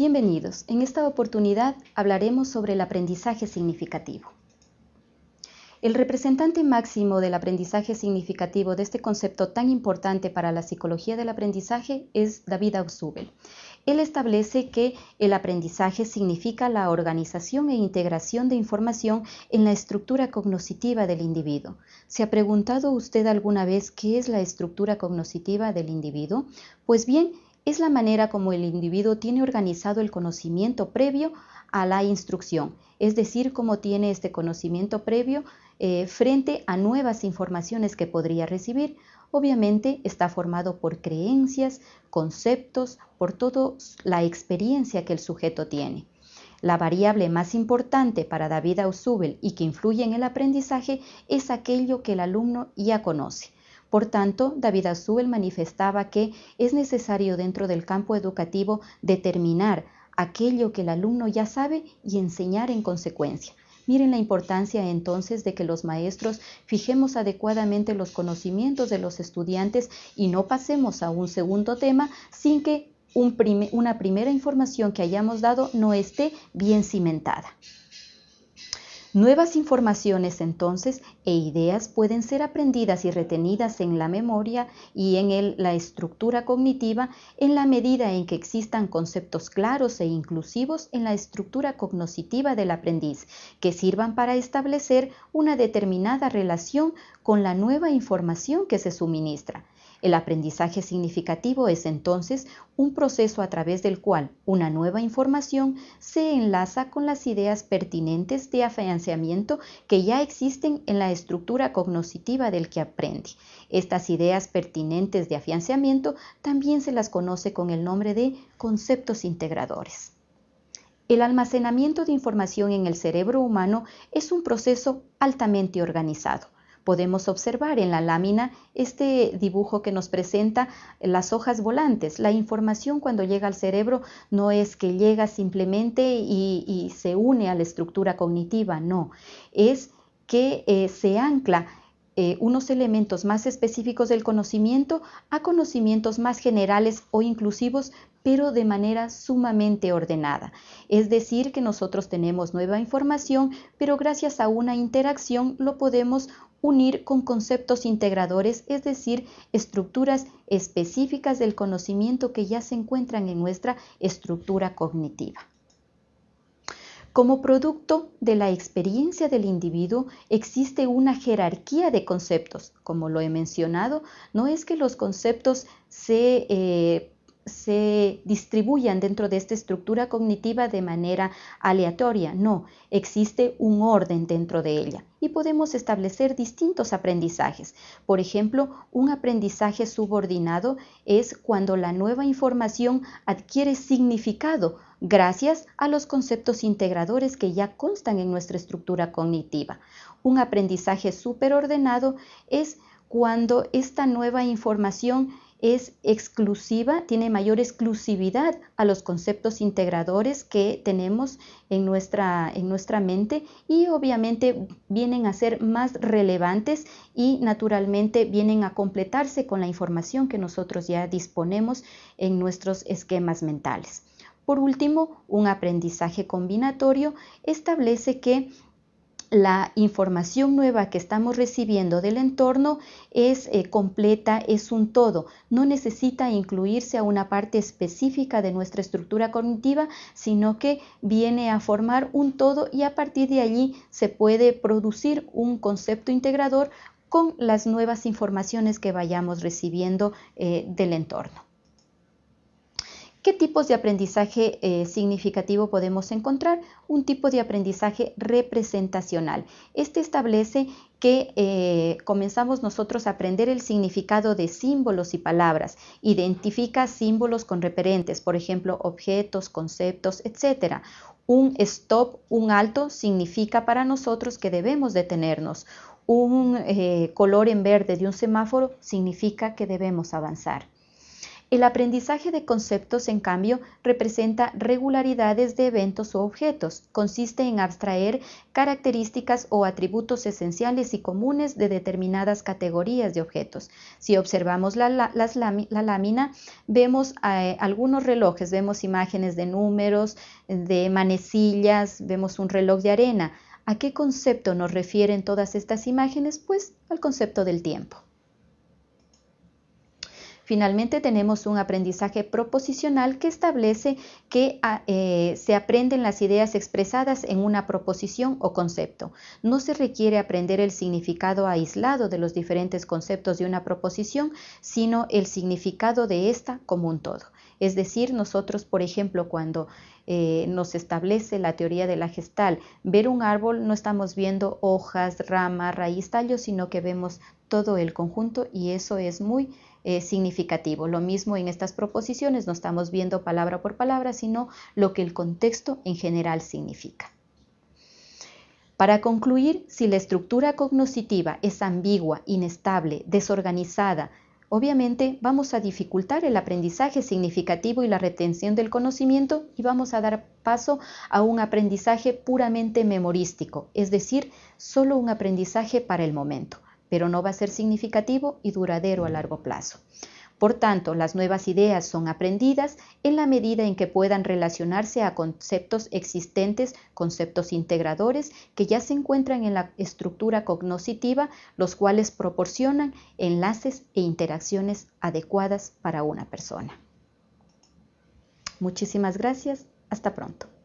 Bienvenidos. En esta oportunidad hablaremos sobre el aprendizaje significativo. El representante máximo del aprendizaje significativo de este concepto tan importante para la psicología del aprendizaje es David Ausubel. Él establece que el aprendizaje significa la organización e integración de información en la estructura cognoscitiva del individuo. ¿Se ha preguntado usted alguna vez qué es la estructura cognoscitiva del individuo? Pues bien, es la manera como el individuo tiene organizado el conocimiento previo a la instrucción, es decir, cómo tiene este conocimiento previo eh, frente a nuevas informaciones que podría recibir. Obviamente está formado por creencias, conceptos, por toda la experiencia que el sujeto tiene. La variable más importante para David Ausubel y que influye en el aprendizaje es aquello que el alumno ya conoce. Por tanto, David Ausubel manifestaba que es necesario dentro del campo educativo determinar aquello que el alumno ya sabe y enseñar en consecuencia. Miren la importancia entonces de que los maestros fijemos adecuadamente los conocimientos de los estudiantes y no pasemos a un segundo tema sin que una primera información que hayamos dado no esté bien cimentada. Nuevas informaciones entonces e ideas pueden ser aprendidas y retenidas en la memoria y en la estructura cognitiva en la medida en que existan conceptos claros e inclusivos en la estructura cognoscitiva del aprendiz que sirvan para establecer una determinada relación con la nueva información que se suministra. El aprendizaje significativo es entonces un proceso a través del cual una nueva información se enlaza con las ideas pertinentes de afianzamiento que ya existen en la estructura cognoscitiva del que aprende. Estas ideas pertinentes de afianzamiento también se las conoce con el nombre de conceptos integradores. El almacenamiento de información en el cerebro humano es un proceso altamente organizado Podemos observar en la lámina este dibujo que nos presenta las hojas volantes. La información cuando llega al cerebro no es que llega simplemente y, se une a la estructura cognitiva, no, es que eh, se ancla eh, unos elementos más específicos del conocimiento a conocimientos más generales o inclusivos, pero de manera sumamente ordenada. Es decir, que nosotros tenemos nueva información, pero gracias a una interacción lo podemos unir con conceptos integradores, es decir, estructuras específicas del conocimiento que ya se encuentran en nuestra estructura cognitiva. Como producto de la experiencia del individuo existe una jerarquía de conceptos. Como lo he mencionado, no es que los conceptos se eh, se distribuyan dentro de esta estructura cognitiva de manera aleatoria, no, existe un orden dentro de ella y podemos establecer distintos aprendizajes. Por ejemplo, un aprendizaje subordinado es cuando la nueva información adquiere significado gracias a los conceptos integradores que ya constan en nuestra estructura cognitiva. Un aprendizaje superordenado es cuando esta nueva información es exclusiva, tiene mayor exclusividad a los conceptos integradores que tenemos en nuestra, en nuestra mente y obviamente vienen a ser más relevantes y naturalmente vienen a completarse con la información que nosotros ya disponemos en nuestros esquemas mentales. Por último, un aprendizaje combinatorio establece que la información nueva que estamos recibiendo del entorno es eh, completa, es un todo, no necesita incluirse a una parte específica de nuestra estructura cognitiva, sino que viene a formar un todo y a partir de allí se puede producir un concepto integrador con las nuevas informaciones que vayamos recibiendo eh, del entorno. ¿Qué tipos de aprendizaje eh, significativo podemos encontrar? Un tipo de aprendizaje representacional. Este establece que eh, comenzamos nosotros a aprender el significado de símbolos y palabras. Identifica símbolos con referentes, por ejemplo, objetos, conceptos, etc. Un stop, un alto, significa para nosotros que debemos detenernos. Un eh, color en verde de un semáforo significa que debemos avanzar. El aprendizaje de conceptos, en cambio, representa regularidades de eventos o objetos. Consiste en abstraer características o atributos esenciales y comunes de determinadas categorías de objetos. Si observamos la, lámina, vemos eh, algunos relojes, vemos imágenes de números, de manecillas, vemos un reloj de arena. ¿A qué concepto nos refieren todas estas imágenes? Pues al concepto del tiempo. Finalmente tenemos un aprendizaje proposicional que establece que ah, eh, se aprenden las ideas expresadas en una proposición o concepto. No se requiere aprender el significado aislado de los diferentes conceptos de una proposición, sino el significado de esta como un todo. Es decir, nosotros, por ejemplo, cuando eh, nos establece la teoría de la gestal, ver un árbol no estamos viendo hojas, ramas, raíz, tallo, sino que vemos todo el conjunto y eso es muy eh, significativo. Lo mismo en estas proposiciones, no estamos viendo palabra por palabra, sino lo que el contexto en general significa. Para concluir, si la estructura cognoscitiva es ambigua, inestable, desorganizada, obviamente vamos a dificultar el aprendizaje significativo y la retención del conocimiento y vamos a dar paso a un aprendizaje puramente memorístico, es decir, solo un aprendizaje para el momento pero no va a ser significativo y duradero a largo plazo. Por tanto, las nuevas ideas son aprendidas en la medida en que puedan relacionarse a conceptos existentes, conceptos integradores que ya se encuentran en la estructura cognoscitiva, los cuales proporcionan enlaces e interacciones adecuadas para una persona. Muchísimas gracias. Hasta pronto.